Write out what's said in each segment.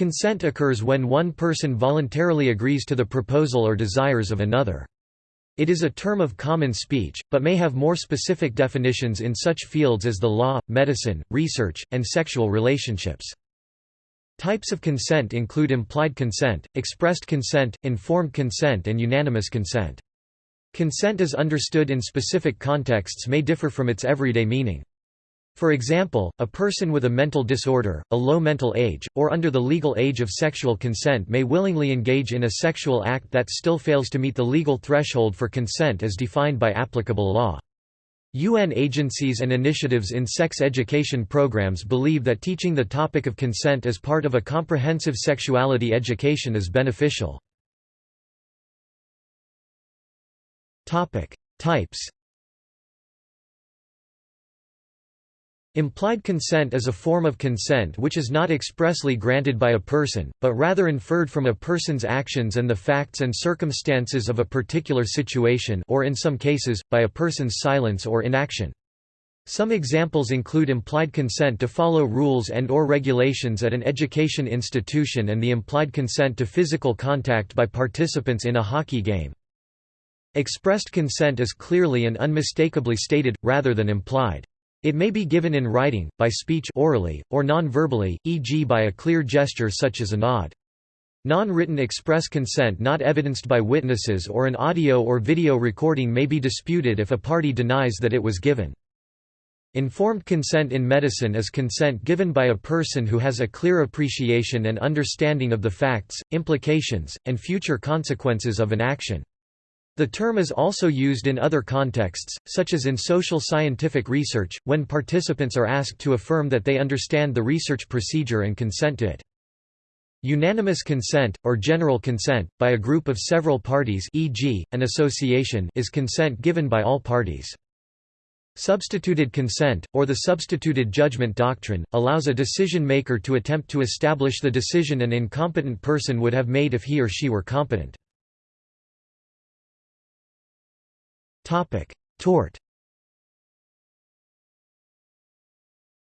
Consent occurs when one person voluntarily agrees to the proposal or desires of another. It is a term of common speech, but may have more specific definitions in such fields as the law, medicine, research, and sexual relationships. Types of consent include implied consent, expressed consent, informed consent and unanimous consent. Consent as understood in specific contexts may differ from its everyday meaning. For example, a person with a mental disorder, a low mental age, or under the legal age of sexual consent may willingly engage in a sexual act that still fails to meet the legal threshold for consent as defined by applicable law. UN agencies and initiatives in sex education programs believe that teaching the topic of consent as part of a comprehensive sexuality education is beneficial. Types Implied consent is a form of consent which is not expressly granted by a person, but rather inferred from a person's actions and the facts and circumstances of a particular situation or in some cases, by a person's silence or inaction. Some examples include implied consent to follow rules and or regulations at an education institution and the implied consent to physical contact by participants in a hockey game. Expressed consent is clearly and unmistakably stated, rather than implied. It may be given in writing, by speech orally, or non-verbally, e.g. by a clear gesture such as a nod. Non-written express consent not evidenced by witnesses or an audio or video recording may be disputed if a party denies that it was given. Informed consent in medicine is consent given by a person who has a clear appreciation and understanding of the facts, implications, and future consequences of an action. The term is also used in other contexts, such as in social scientific research, when participants are asked to affirm that they understand the research procedure and consent to it. Unanimous consent, or general consent, by a group of several parties e.g., an association is consent given by all parties. Substituted consent, or the substituted judgment doctrine, allows a decision-maker to attempt to establish the decision an incompetent person would have made if he or she were competent. Tort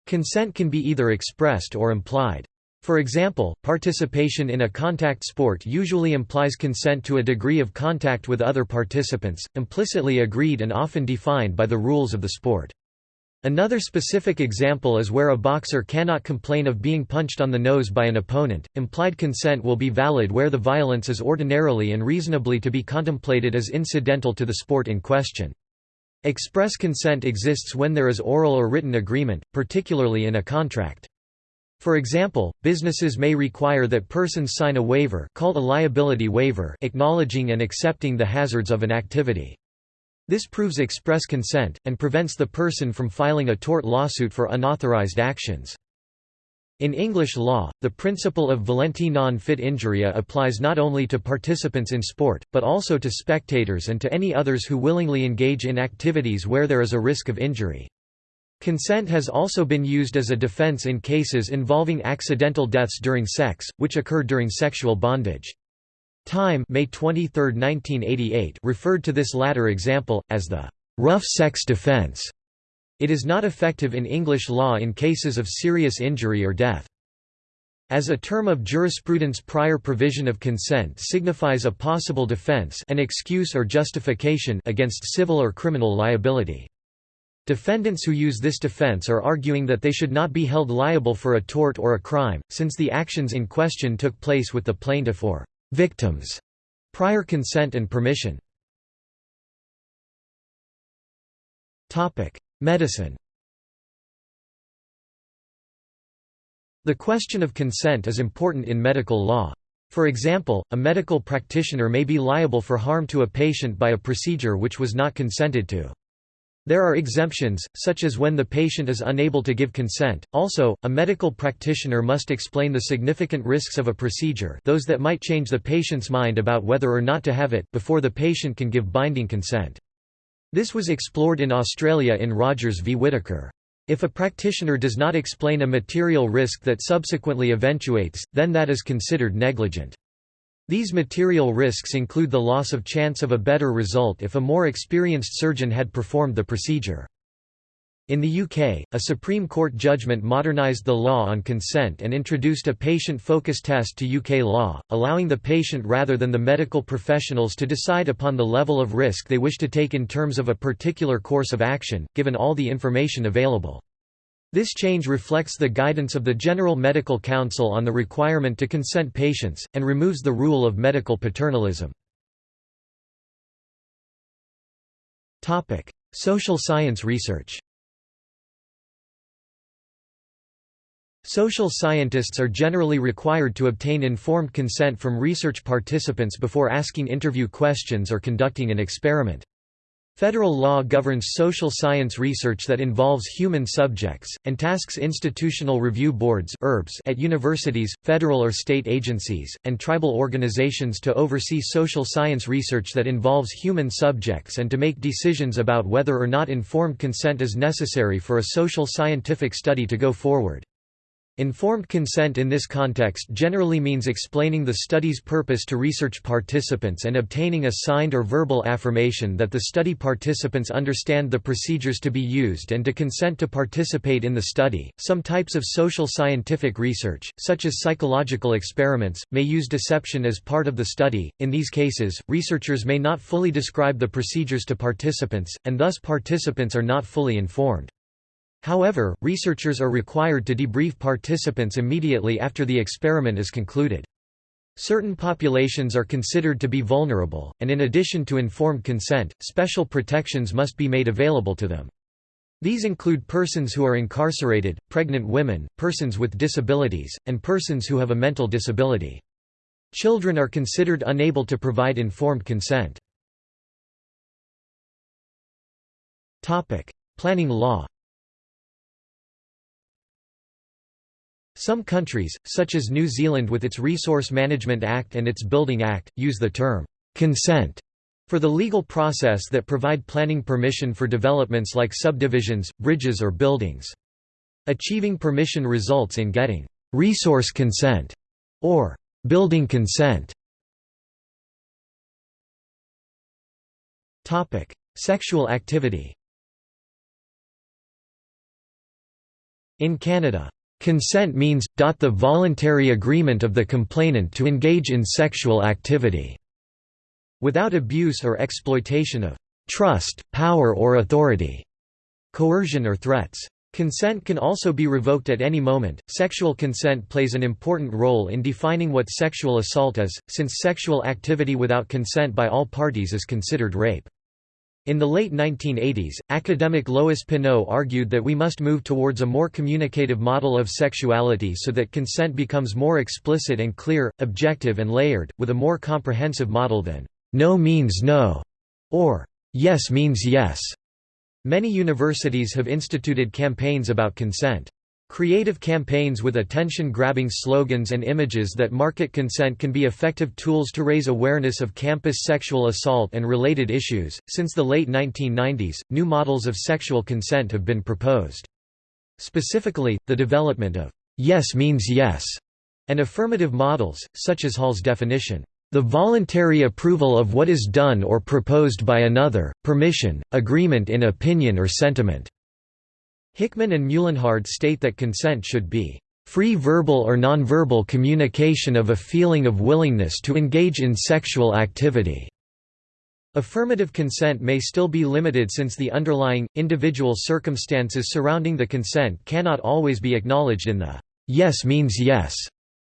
Consent can be either expressed or implied. For example, participation in a contact sport usually implies consent to a degree of contact with other participants, implicitly agreed and often defined by the rules of the sport. Another specific example is where a boxer cannot complain of being punched on the nose by an opponent. Implied consent will be valid where the violence is ordinarily and reasonably to be contemplated as incidental to the sport in question. Express consent exists when there is oral or written agreement, particularly in a contract. For example, businesses may require that persons sign a waiver called a liability waiver acknowledging and accepting the hazards of an activity. This proves express consent, and prevents the person from filing a tort lawsuit for unauthorized actions. In English law, the principle of volenti non fit injuria applies not only to participants in sport, but also to spectators and to any others who willingly engage in activities where there is a risk of injury. Consent has also been used as a defense in cases involving accidental deaths during sex, which occur during sexual bondage. Time May 23, 1988 referred to this latter example, as the «rough sex defense». It is not effective in English law in cases of serious injury or death. As a term of jurisprudence prior provision of consent signifies a possible defense an excuse or justification against civil or criminal liability. Defendants who use this defense are arguing that they should not be held liable for a tort or a crime, since the actions in question took place with the plaintiff or Victims. Prior consent and permission. Topic: Medicine. The question of consent is important in medical law. For example, a medical practitioner may be liable for harm to a patient by a procedure which was not consented to. There are exemptions, such as when the patient is unable to give consent. Also, a medical practitioner must explain the significant risks of a procedure those that might change the patient's mind about whether or not to have it before the patient can give binding consent. This was explored in Australia in Rogers v Whitaker. If a practitioner does not explain a material risk that subsequently eventuates, then that is considered negligent. These material risks include the loss of chance of a better result if a more experienced surgeon had performed the procedure. In the UK, a Supreme Court judgment modernised the law on consent and introduced a patient-focused test to UK law, allowing the patient rather than the medical professionals to decide upon the level of risk they wish to take in terms of a particular course of action, given all the information available. This change reflects the guidance of the General Medical Council on the requirement to consent patients, and removes the rule of medical paternalism. Social science research Social scientists are generally required to obtain informed consent from research participants before asking interview questions or conducting an experiment. Federal law governs social science research that involves human subjects, and tasks institutional review boards at universities, federal or state agencies, and tribal organizations to oversee social science research that involves human subjects and to make decisions about whether or not informed consent is necessary for a social scientific study to go forward. Informed consent in this context generally means explaining the study's purpose to research participants and obtaining a signed or verbal affirmation that the study participants understand the procedures to be used and to consent to participate in the study. Some types of social scientific research, such as psychological experiments, may use deception as part of the study. In these cases, researchers may not fully describe the procedures to participants, and thus participants are not fully informed. However, researchers are required to debrief participants immediately after the experiment is concluded. Certain populations are considered to be vulnerable, and in addition to informed consent, special protections must be made available to them. These include persons who are incarcerated, pregnant women, persons with disabilities, and persons who have a mental disability. Children are considered unable to provide informed consent. Planning law Some countries, such as New Zealand with its Resource Management Act and its Building Act, use the term consent for the legal process that provide planning permission for developments like subdivisions, bridges or buildings. Achieving permission results in getting resource consent or building consent. Topic: Sexual activity. In Canada, Consent means, the voluntary agreement of the complainant to engage in sexual activity, without abuse or exploitation of trust, power or authority, coercion or threats. Consent can also be revoked at any moment. Sexual consent plays an important role in defining what sexual assault is, since sexual activity without consent by all parties is considered rape. In the late 1980s, academic Lois Pineau argued that we must move towards a more communicative model of sexuality so that consent becomes more explicit and clear, objective and layered, with a more comprehensive model than, "'no means no' or "'yes means yes'". Many universities have instituted campaigns about consent. Creative campaigns with attention-grabbing slogans and images that market consent can be effective tools to raise awareness of campus sexual assault and related issues. Since the late 1990s, new models of sexual consent have been proposed. Specifically, the development of yes means yes and affirmative models, such as Hall's definition, the voluntary approval of what is done or proposed by another, permission, agreement in opinion or sentiment. Hickman and Muehlenhard state that consent should be free verbal or nonverbal communication of a feeling of willingness to engage in sexual activity. Affirmative consent may still be limited since the underlying, individual circumstances surrounding the consent cannot always be acknowledged in the yes means yes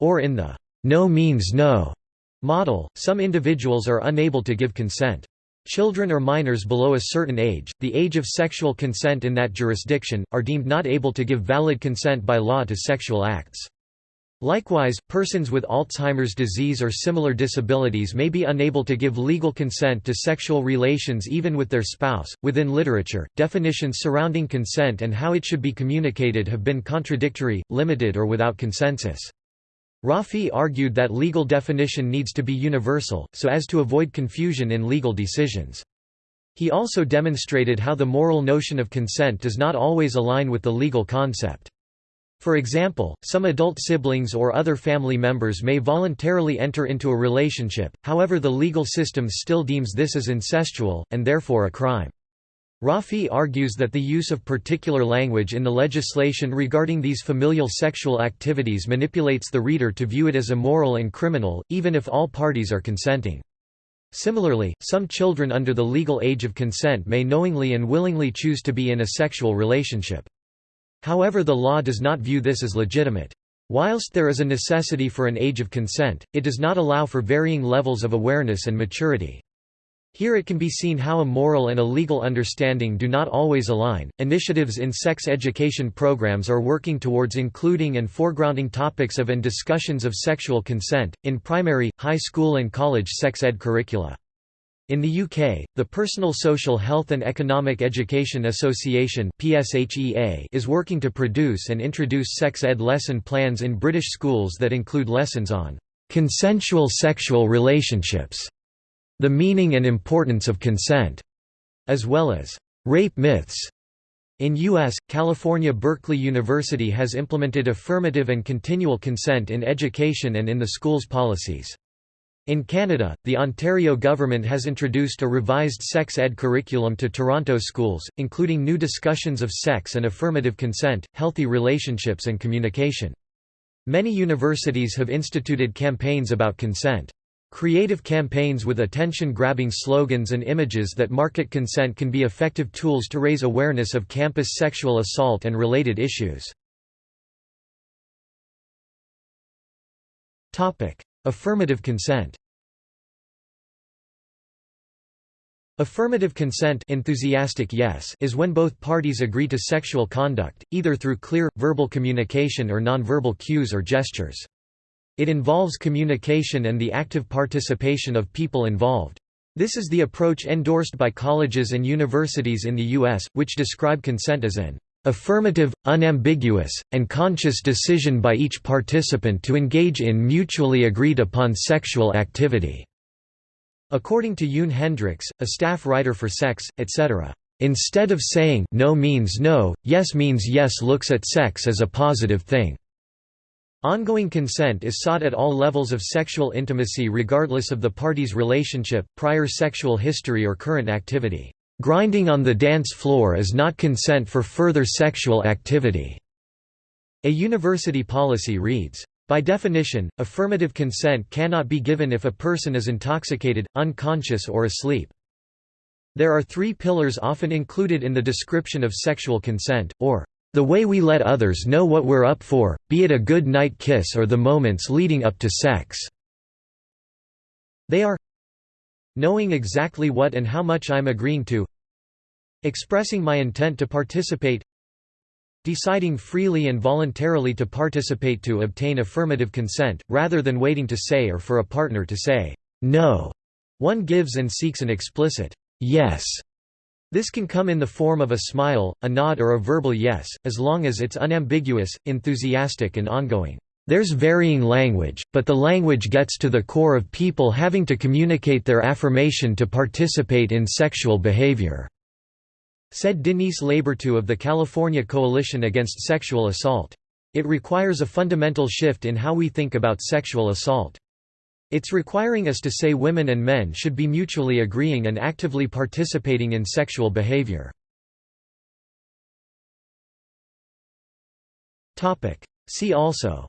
or in the no means no model. Some individuals are unable to give consent. Children or minors below a certain age, the age of sexual consent in that jurisdiction, are deemed not able to give valid consent by law to sexual acts. Likewise, persons with Alzheimer's disease or similar disabilities may be unable to give legal consent to sexual relations even with their spouse. Within literature, definitions surrounding consent and how it should be communicated have been contradictory, limited, or without consensus. Rafi argued that legal definition needs to be universal, so as to avoid confusion in legal decisions. He also demonstrated how the moral notion of consent does not always align with the legal concept. For example, some adult siblings or other family members may voluntarily enter into a relationship, however the legal system still deems this as incestual, and therefore a crime. Rafi argues that the use of particular language in the legislation regarding these familial sexual activities manipulates the reader to view it as immoral and criminal, even if all parties are consenting. Similarly, some children under the legal age of consent may knowingly and willingly choose to be in a sexual relationship. However the law does not view this as legitimate. Whilst there is a necessity for an age of consent, it does not allow for varying levels of awareness and maturity. Here it can be seen how a moral and a legal understanding do not always align. Initiatives in sex education programs are working towards including and foregrounding topics of and discussions of sexual consent, in primary, high school, and college sex ed curricula. In the UK, the Personal Social Health and Economic Education Association is working to produce and introduce sex ed lesson plans in British schools that include lessons on consensual sexual relationships the meaning and importance of consent, as well as rape myths. In U.S., California Berkeley University has implemented affirmative and continual consent in education and in the school's policies. In Canada, the Ontario government has introduced a revised sex ed curriculum to Toronto schools, including new discussions of sex and affirmative consent, healthy relationships and communication. Many universities have instituted campaigns about consent. Creative campaigns with attention-grabbing slogans and images that market consent can be effective tools to raise awareness of campus sexual assault and related issues. Affirmative consent Affirmative consent enthusiastic yes is when both parties agree to sexual conduct, either through clear, verbal communication or nonverbal cues or gestures. It involves communication and the active participation of people involved. This is the approach endorsed by colleges and universities in the U.S., which describe consent as an affirmative, unambiguous, and conscious decision by each participant to engage in mutually agreed upon sexual activity." According to Yoon Hendricks, a staff writer for Sex, etc. Instead of saying no means no, yes means yes looks at sex as a positive thing. Ongoing consent is sought at all levels of sexual intimacy regardless of the party's relationship, prior sexual history or current activity. Grinding on the dance floor is not consent for further sexual activity. A university policy reads, by definition, affirmative consent cannot be given if a person is intoxicated, unconscious or asleep. There are three pillars often included in the description of sexual consent, or the way we let others know what we're up for, be it a good night kiss or the moments leading up to sex. They are knowing exactly what and how much I'm agreeing to expressing my intent to participate deciding freely and voluntarily to participate to obtain affirmative consent, rather than waiting to say or for a partner to say, no. One gives and seeks an explicit, yes this can come in the form of a smile, a nod or a verbal yes, as long as it's unambiguous, enthusiastic and ongoing. There's varying language, but the language gets to the core of people having to communicate their affirmation to participate in sexual behavior," said Denise Labertu of the California Coalition Against Sexual Assault. It requires a fundamental shift in how we think about sexual assault. It's requiring us to say women and men should be mutually agreeing and actively participating in sexual behavior. See also.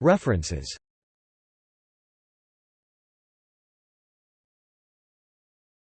References